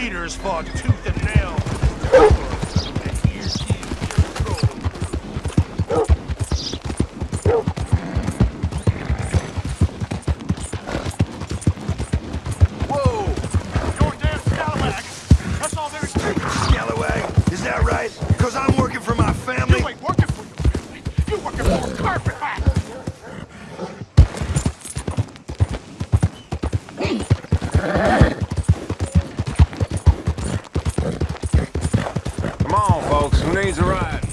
Raiders fought tooth and nail. Is that right? Cause I'm working for my family. You ain't working for your family. You working for a carpet. Who needs a ride?